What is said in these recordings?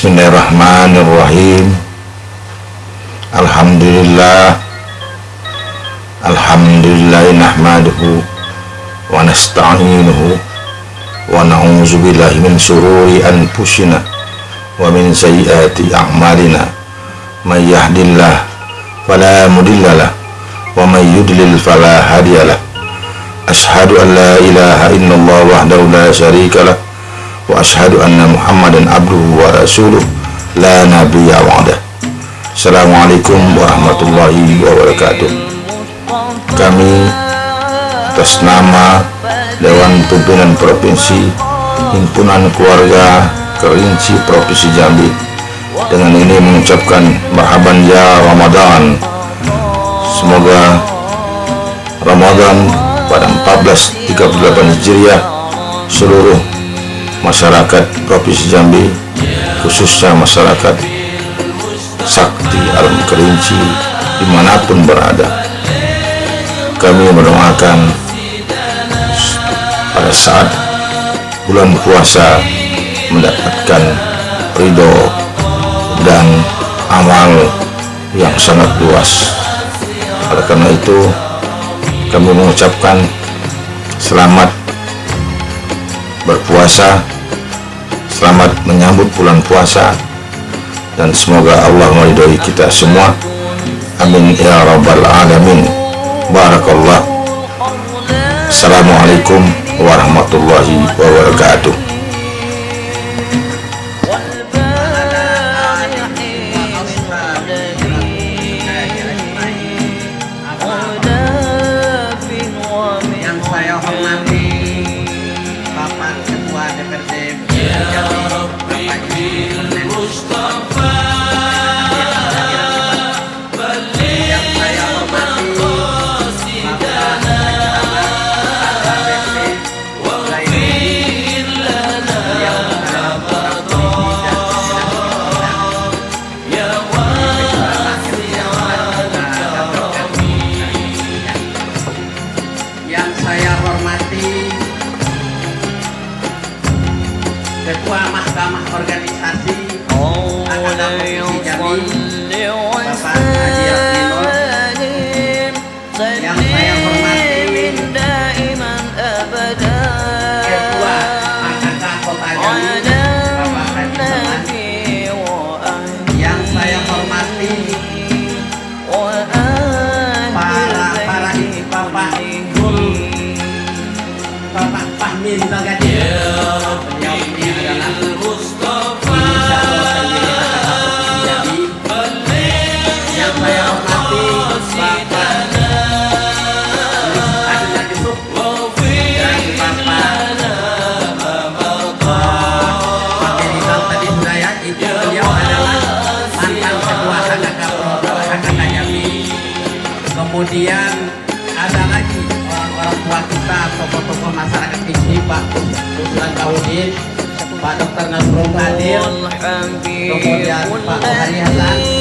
Bismillahirrahmanirrahim. Alhamdulillah. Alhamdulillah nahmaduhu wa nasta'inuhu wa na'udzu billahi min sururi anfusina wa min sayyiati a'malina. May yahdillah fala mudhillalah wa may yudlil fala hadiyalah ashhadu an la ilaha illallah wahdahu la syarikalah wa ashhadu anna muhammadan abduhu wa rasuluh. La nabiyya ba'dah Assalamualaikum warahmatullahi wabarakatuh. Kami atas nama Dewan Pimpinan Provinsi Himpunan Keluarga Kerinci Provinsi Jambi. Dengan ini mengucapkan marhaban ya Ramadan. Semoga Ramadan pada 1438 Hijriah seluruh masyarakat Provinsi Jambi khususnya masyarakat sakti alam kerinci di mana pun berada. Kami mendoakan pada saat bulan puasa mendapatkan ridho dan amal yang sangat luas. Oleh karena itu kami mengucapkan selamat berpuasa selamat menyambut bulan puasa dan semoga Allah meridhoi kita semua amin ya rabbal alamin barakallah assalamualaikum warahmatullahi wabarakatuh Ketua يا ربي كبير Mahkamah Organisasi Akademi Provinsi Jambi Bapak Haji Abdinur yang saya hormati Ketua AKK Kota Jambi Bapak Haji Saman yang saya hormati para para ibu bapak guru Bapak Fahmi Bagadi kemudian ada lagi orang-orang tua kita tokoh-tokoh masyarakat di sini Pak Usman Kaudin Pak Dr. Nasrul Kadir kemudian Pak Hari Hasan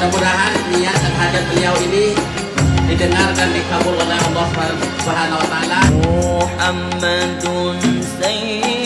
mudah-mudahan niat dan hajat beliau ini didengar dan dikabul oleh Allah Subhanahu wa taala. Muhammadun Sayyid